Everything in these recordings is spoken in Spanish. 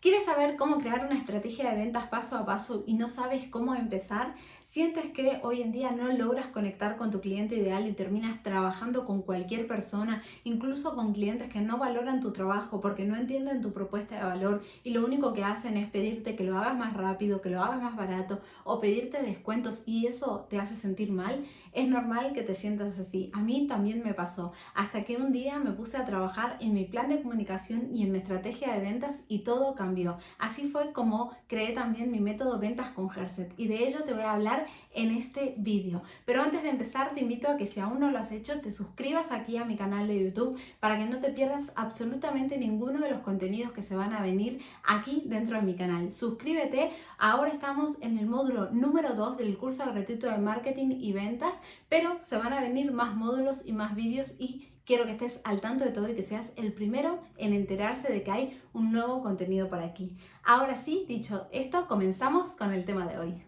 ¿Quieres saber cómo crear una estrategia de ventas paso a paso y no sabes cómo empezar? ¿Sientes que hoy en día no logras conectar con tu cliente ideal y terminas trabajando con cualquier persona, incluso con clientes que no valoran tu trabajo porque no entienden tu propuesta de valor y lo único que hacen es pedirte que lo hagas más rápido, que lo hagas más barato o pedirte descuentos y eso te hace sentir mal? Es normal que te sientas así. A mí también me pasó. Hasta que un día me puse a trabajar en mi plan de comunicación y en mi estrategia de ventas y todo cambió. Así fue como creé también mi método Ventas con Herset y de ello te voy a hablar en este vídeo. Pero antes de empezar te invito a que si aún no lo has hecho te suscribas aquí a mi canal de YouTube para que no te pierdas absolutamente ninguno de los contenidos que se van a venir aquí dentro de mi canal. Suscríbete, ahora estamos en el módulo número 2 del curso gratuito de marketing y ventas, pero se van a venir más módulos y más vídeos y quiero que estés al tanto de todo y que seas el primero en enterarse de que hay un nuevo contenido por aquí. Ahora sí, dicho esto, comenzamos con el tema de hoy.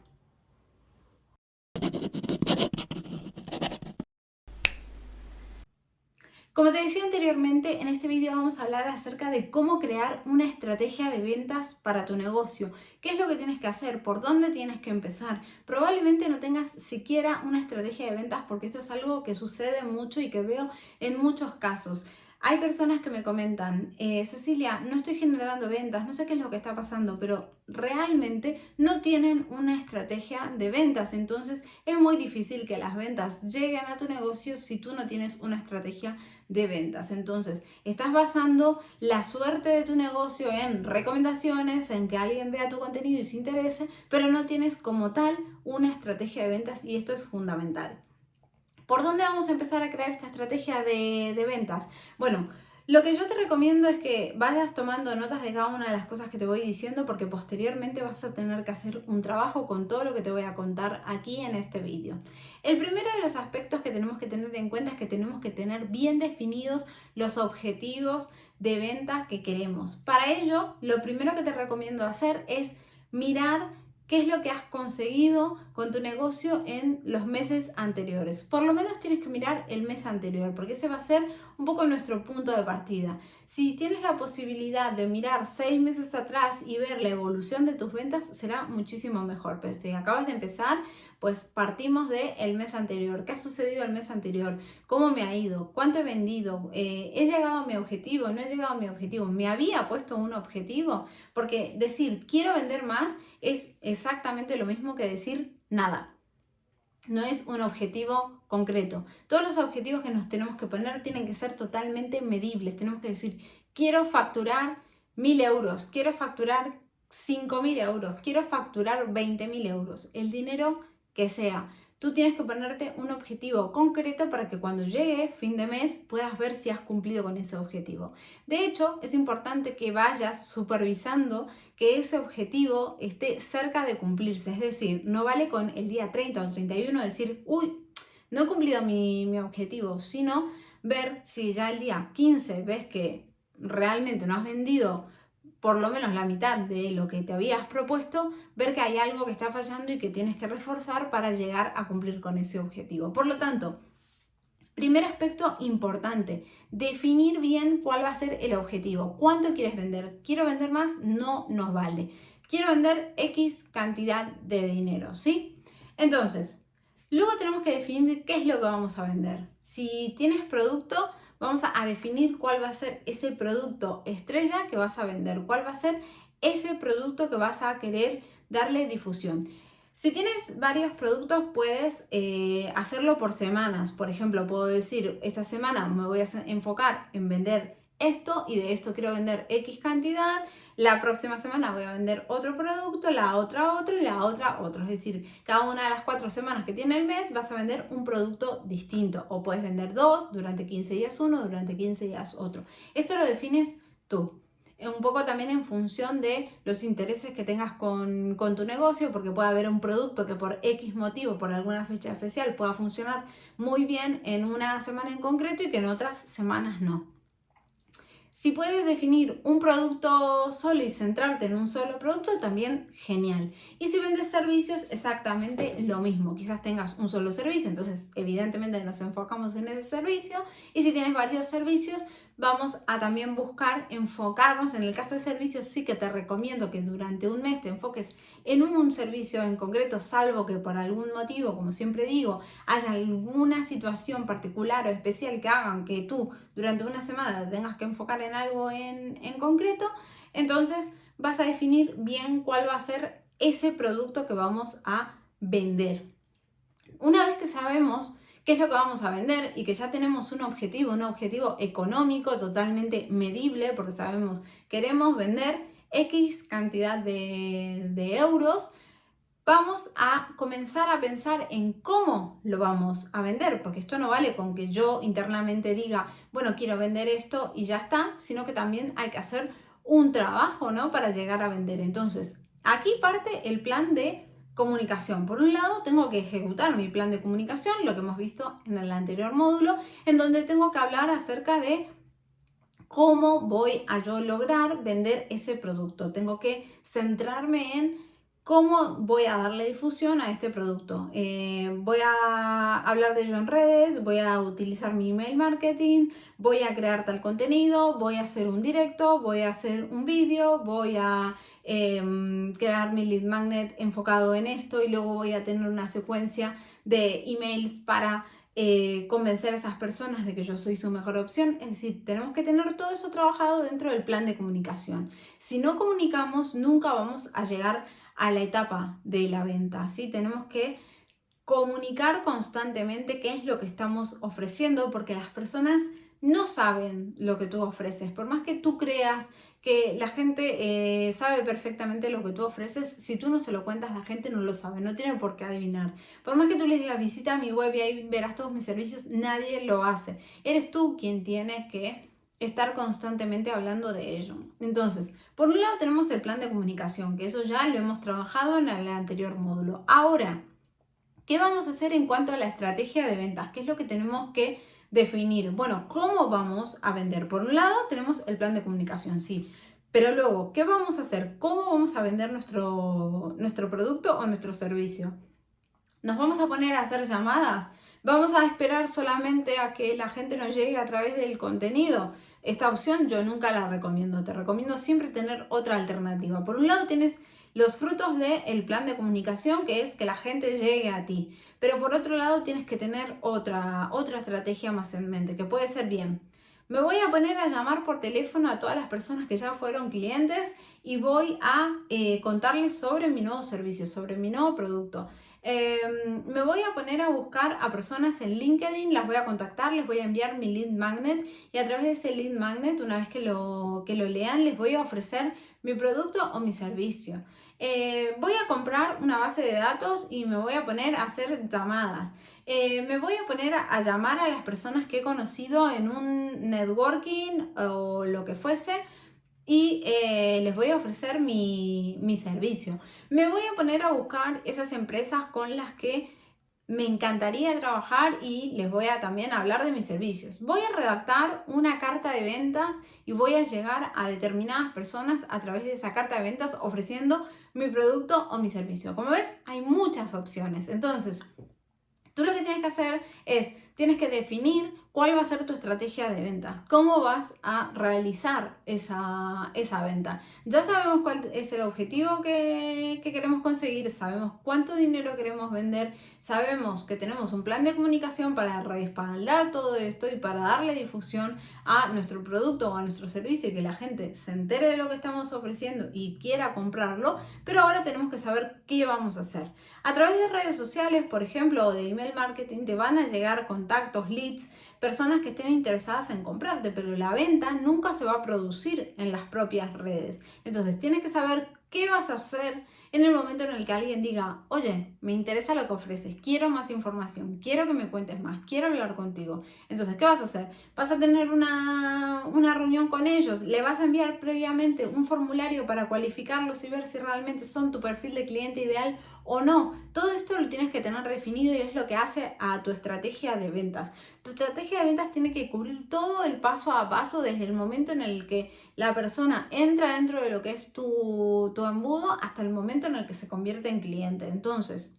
Como te decía anteriormente, en este vídeo vamos a hablar acerca de cómo crear una estrategia de ventas para tu negocio. ¿Qué es lo que tienes que hacer? ¿Por dónde tienes que empezar? Probablemente no tengas siquiera una estrategia de ventas porque esto es algo que sucede mucho y que veo en muchos casos. Hay personas que me comentan, eh, Cecilia, no estoy generando ventas, no sé qué es lo que está pasando, pero realmente no tienen una estrategia de ventas. Entonces es muy difícil que las ventas lleguen a tu negocio si tú no tienes una estrategia de ventas. Entonces estás basando la suerte de tu negocio en recomendaciones, en que alguien vea tu contenido y se interese, pero no tienes como tal una estrategia de ventas y esto es fundamental. ¿Por dónde vamos a empezar a crear esta estrategia de, ventas? Bueno, lo que yo te recomiendo es que vayas tomando notas de cada una de las cosas que te voy diciendo porque posteriormente vas a tener que hacer un trabajo con todo lo que te voy a contar aquí en este vídeo. El primero de los aspectos que tenemos que tener en cuenta es que tenemos que tener bien definidos los objetivos de venta que queremos. Para ello, lo primero que te recomiendo hacer es mirar qué es lo que has conseguido con tu negocio en los meses anteriores. Por lo menos tienes que mirar el mes anterior, porque ese va a ser un poco nuestro punto de partida. Si tienes la posibilidad de mirar seis meses atrás y ver la evolución de tus ventas, será muchísimo mejor. Pero si acabas de empezar, pues partimos del el mes anterior. ¿Qué ha sucedido el mes anterior? ¿Cómo me ha ido? ¿Cuánto he vendido? Eh, ¿He llegado a mi objetivo? ¿No he llegado a mi objetivo? ¿Me había puesto un objetivo? Porque decir quiero vender más es exactamente lo mismo que decir nada. No es un objetivo concreto. Todos los objetivos que nos tenemos que poner tienen que ser totalmente medibles. Tenemos que decir, quiero facturar mil euros, quiero facturar cinco mil euros, quiero facturar veinte mil euros. El dinero que sea. Tú tienes que ponerte un objetivo concreto para que cuando llegue fin de mes puedas ver si has cumplido con ese objetivo. De hecho, es importante que vayas supervisando que ese objetivo esté cerca de cumplirse. Es decir, no vale con el día 30 o 31 decir, uy, no he cumplido mi, objetivo, sino ver si ya el día 15 ves que realmente no has vendido por lo menos la mitad de lo que te habías propuesto, ver que hay algo que está fallando y que tienes que reforzar para llegar a cumplir con ese objetivo. Por lo tanto, primer aspecto importante, definir bien cuál va a ser el objetivo. ¿Cuánto quieres vender? ¿Quiero vender más? No nos vale. Quiero vender X cantidad de dinero, ¿sí? Entonces, luego tenemos que definir qué es lo que vamos a vender. Si tienes producto, vamos a definir cuál va a ser ese producto estrella que vas a vender, cuál va a ser ese producto que vas a querer darle difusión. Si tienes varios productos puedes eh, hacerlo por semanas. Por ejemplo, puedo decir, esta semana me voy a enfocar en vender esto y de esto quiero vender X cantidad, la próxima semana voy a vender otro producto, la otra otro y la otra otro. Es decir, cada una de las cuatro semanas que tiene el mes vas a vender un producto distinto o puedes vender dos, durante 15 días uno, durante 15 días otro. Esto lo defines tú un poco también en función de los intereses que tengas con, con, tu negocio, porque puede haber un producto que por X motivo, por alguna fecha especial, pueda funcionar muy bien en una semana en concreto y que en otras semanas no. Si puedes definir un producto solo y centrarte en un solo producto, también genial. Y si vendes servicios, exactamente lo mismo. Quizás tengas un solo servicio, entonces evidentemente nos enfocamos en ese servicio. Y si tienes varios servicios, vamos a también buscar enfocarnos. En el caso de servicios, sí que te recomiendo que durante un mes te enfoques en un servicio en concreto, salvo que por algún motivo, como siempre digo, haya alguna situación particular o especial que hagan que tú durante una semana tengas que enfocar en algo en, en concreto. Entonces vas a definir bien cuál va a ser ese producto que vamos a vender. Una vez que sabemos qué es lo que vamos a vender y que ya tenemos un objetivo, un objetivo económico totalmente medible, porque sabemos queremos vender X cantidad de, de euros, vamos a comenzar a pensar en cómo lo vamos a vender, porque esto no vale con que yo internamente diga, bueno, quiero vender esto y ya está, sino que también hay que hacer un trabajo, ¿no? Para llegar a vender. Entonces, aquí parte el plan de comunicación. Por un lado, tengo que ejecutar mi plan de comunicación, lo que hemos visto en el anterior módulo, en donde tengo que hablar acerca de cómo voy a yo lograr vender ese producto. Tengo que centrarme en cómo voy a darle difusión a este producto. Eh, voy a hablar de ello en redes, voy a utilizar mi email marketing, voy a crear tal contenido, voy a hacer un directo, voy a hacer un vídeo, voy a Em, crear mi lead magnet enfocado en esto y luego voy a tener una secuencia de emails para eh, convencer a esas personas de que yo soy su mejor opción. Es decir, tenemos que tener todo eso trabajado dentro del plan de comunicación. Si no comunicamos, nunca vamos a llegar a la etapa de la venta. ¿sí? Tenemos que comunicar constantemente qué es lo que estamos ofreciendo porque las personas no saben lo que tú ofreces. Por más que tú creas que la gente eh, sabe perfectamente lo que tú ofreces, si tú no se lo cuentas, la gente no lo sabe, no tiene por qué adivinar. Por más que tú les digas, visita mi web y ahí verás todos mis servicios, nadie lo hace. Eres tú quien tiene que estar constantemente hablando de ello. Entonces, por un lado tenemos el plan de comunicación, que eso ya lo hemos trabajado en el anterior módulo. Ahora, ¿qué vamos a hacer en cuanto a la estrategia de ventas? ¿Qué es lo que tenemos que definir, bueno, ¿cómo vamos a vender? Por un lado tenemos el plan de comunicación, sí, pero luego, ¿qué vamos a hacer? ¿Cómo vamos a vender nuestro, nuestro producto o nuestro servicio? ¿Nos vamos a poner a hacer llamadas? ¿Vamos a esperar solamente a que la gente nos llegue a través del contenido? Esta opción yo nunca la recomiendo. Te recomiendo siempre tener otra alternativa. Por un lado tienes los frutos del plan de comunicación, que es que la gente llegue a ti. Pero por otro lado tienes que tener otra, otra estrategia más en mente, que puede ser bien. Me voy a poner a llamar por teléfono a todas las personas que ya fueron clientes y voy a eh, contarles sobre mi nuevo servicio, sobre mi nuevo producto. Em, me voy a poner a buscar a personas en LinkedIn, las voy a contactar, les voy a enviar mi lead magnet y a través de ese lead magnet, una vez que lo, que lo lean, les voy a ofrecer mi producto o mi servicio. Eh, voy a comprar una base de datos y me voy a poner a hacer llamadas. Eh, me voy a poner a, llamar a las personas que he conocido en un networking o lo que fuese y eh, les voy a ofrecer mi, mi servicio. Me voy a poner a buscar esas empresas con las que me encantaría trabajar y les voy a también hablar de mis servicios. Voy a redactar una carta de ventas y voy a llegar a determinadas personas a través de esa carta de ventas ofreciendo mi producto o mi servicio. Como ves, hay muchas opciones. Entonces, tú lo que tienes que hacer es, tienes que definir cuál va a ser tu estrategia de venta, cómo vas a realizar esa, esa venta. Ya sabemos cuál es el objetivo que, que, queremos conseguir, sabemos cuánto dinero queremos vender, sabemos que tenemos un plan de comunicación para respaldar todo esto y para darle difusión a nuestro producto o a nuestro servicio y que la gente se entere de lo que estamos ofreciendo y quiera comprarlo, pero ahora tenemos que saber qué vamos a hacer. A través de redes sociales, por ejemplo, o de email marketing, te van a llegar contactos, leads, personas que estén interesadas en comprarte, pero la venta nunca se va a producir en las propias redes. Entonces tienes que saber qué vas a hacer en el momento en el que alguien diga, oye, me interesa lo que ofreces, quiero más información, quiero que me cuentes más, quiero hablar contigo. Entonces, ¿qué vas a hacer? Vas a tener una, una reunión con ellos, le vas a enviar previamente un formulario para cualificarlos y ver si realmente son tu perfil de cliente ideal o no. Todo esto lo tienes que tener definido y es lo que hace a tu estrategia de ventas. Tu estrategia de ventas tiene que cubrir todo el paso a paso desde el momento en el que la persona entra dentro de lo que es tu, tu embudo hasta el momento en el que se convierte en cliente. Entonces,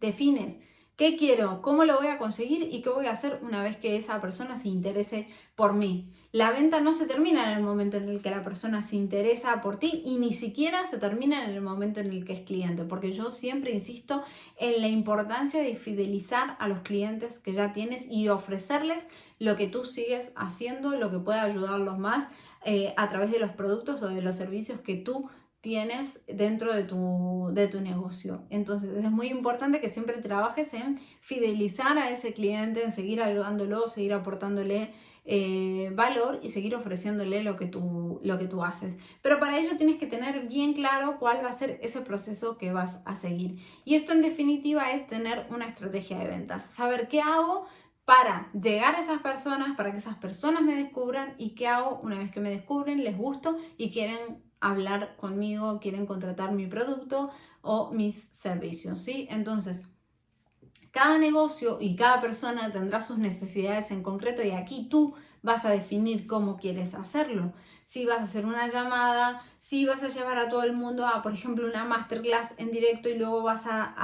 defines ¿Qué quiero? ¿Cómo lo voy a conseguir? ¿Y qué voy a hacer una vez que esa persona se interese por mí? La venta no se termina en el momento en el que la persona se interesa por ti y ni siquiera se termina en el momento en el que es cliente, porque yo siempre insisto en la importancia de fidelizar a los clientes que ya tienes y ofrecerles lo que tú sigues haciendo, lo que puede ayudarlos más eh, a través de los productos o de los servicios que tú tienes dentro de tu, de tu negocio. Entonces es muy importante que siempre trabajes en fidelizar a ese cliente, en seguir ayudándolo, seguir aportándole eh, valor y seguir ofreciéndole lo que, tú, lo que tú haces. Pero para ello tienes que tener bien claro cuál va a ser ese proceso que vas a seguir. Y esto en definitiva es tener una estrategia de ventas, saber qué hago para llegar a esas personas, para que esas personas me descubran y qué hago una vez que me descubren, les gusto y quieren hablar conmigo, quieren contratar mi producto o mis servicios, ¿sí? Entonces, cada negocio y cada persona tendrá sus necesidades en concreto y aquí tú vas a definir cómo quieres hacerlo. Si vas a hacer una llamada, si vas a llevar a todo el mundo a, por ejemplo, una masterclass en directo y luego vas a,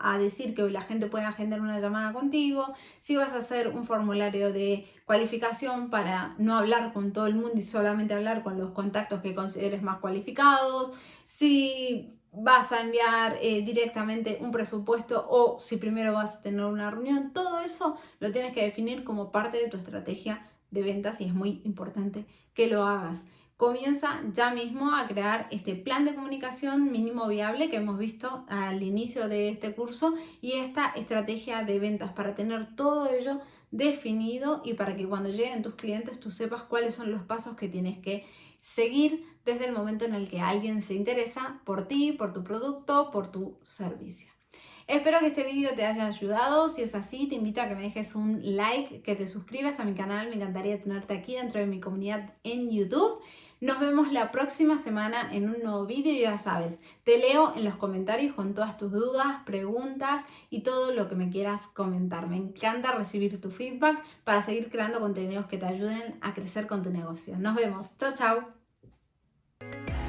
a, decir que la gente puede agendar una llamada contigo, si vas a hacer un formulario de cualificación para no hablar con todo el mundo y solamente hablar con los contactos que consideres más cualificados, si vas a enviar eh, directamente un presupuesto o si primero vas a tener una reunión, todo eso lo tienes que definir como parte de tu estrategia de ventas y es muy importante que lo hagas. Comienza ya mismo a crear este plan de comunicación mínimo viable que hemos visto al inicio de este curso y esta estrategia de ventas para tener todo ello definido y para que cuando lleguen tus clientes tú sepas cuáles son los pasos que tienes que seguir desde el momento en el que alguien se interesa por ti, por tu producto, por tu servicio. Espero que este vídeo te haya ayudado. Si es así, te invito a que me dejes un like, que te suscribas a mi canal. Me encantaría tenerte aquí dentro de mi comunidad en YouTube. Nos vemos la próxima semana en un nuevo vídeo. Ya sabes, te leo en los comentarios con todas tus dudas, preguntas y todo lo que me quieras comentar. Me encanta recibir tu feedback para seguir creando contenidos que te ayuden a crecer con tu negocio. Nos vemos. Chao, chao.